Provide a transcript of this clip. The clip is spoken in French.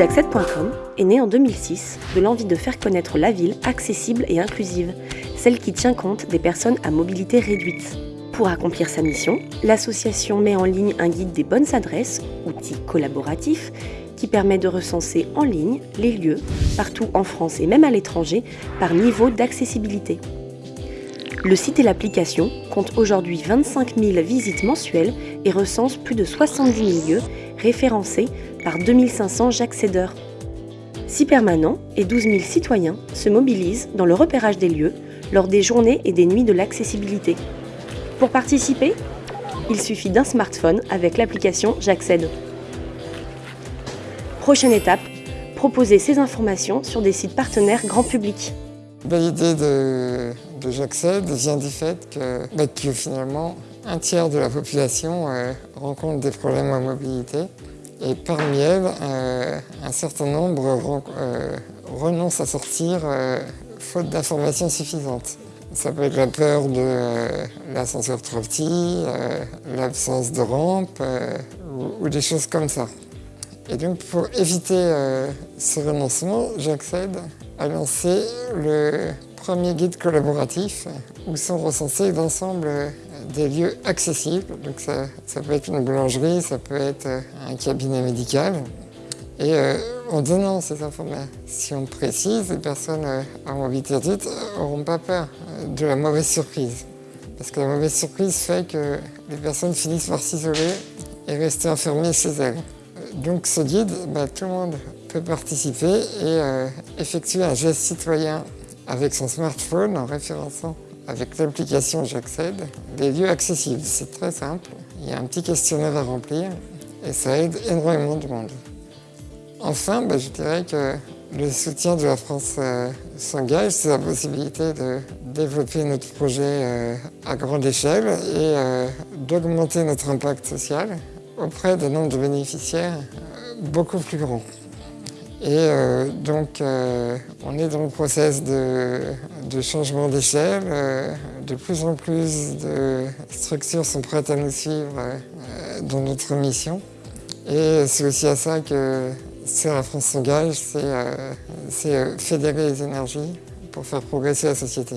Jackset.com est né en 2006 de l'envie de faire connaître la ville accessible et inclusive, celle qui tient compte des personnes à mobilité réduite. Pour accomplir sa mission, l'association met en ligne un guide des bonnes adresses, outil collaboratif, qui permet de recenser en ligne les lieux, partout en France et même à l'étranger, par niveau d'accessibilité. Le site et l'application comptent aujourd'hui 25 000 visites mensuelles et recense plus de 70 000 lieux référencés par 2500 j'accédeurs. 6 permanents et 12 000 citoyens se mobilisent dans le repérage des lieux lors des journées et des nuits de l'accessibilité. Pour participer, il suffit d'un smartphone avec l'application J'accède. Prochaine étape, proposer ces informations sur des sites partenaires grand public. De J'accède vient du fait que, bah, que, finalement un tiers de la population euh, rencontre des problèmes en mobilité et parmi elles, euh, un certain nombre euh, renoncent à sortir faute d'informations suffisantes. Ça peut être la peur de l'ascenseur trop petit, l'absence de rampe ou, ou, des choses comme ça. Et donc pour éviter ce renoncement, j'accède à lancer le premier guide collaboratif où sont recensés l'ensemble des lieux accessibles. Donc ça, peut être une boulangerie, ça peut être un cabinet médical. Et euh, en donnant ces informations précises, les personnes euh, à mobilité n'auront pas peur de la mauvaise surprise. Parce que la mauvaise surprise fait que les personnes finissent par s'isoler et rester enfermées chez elles. Donc ce guide, bah, tout le monde peut participer et euh, effectuer un geste citoyen avec son smartphone en référençant avec l'application J'accède les lieux accessibles. C'est très simple, il y a un petit questionnaire à remplir et ça aide énormément de monde. Enfin, bah, je dirais que le soutien de la France euh, s'engage, c'est la possibilité de développer notre projet euh, à grande échelle et euh, d'augmenter notre impact social auprès d'un nombre de bénéficiaires beaucoup plus grand. Et euh, donc, euh, on est dans le process de, changement d'échelle. de plus en plus de structures sont prêtes à nous suivre dans notre mission. Et c'est aussi à ça que c'est la France s'engage, c'est euh, fédérer les énergies pour faire progresser la société.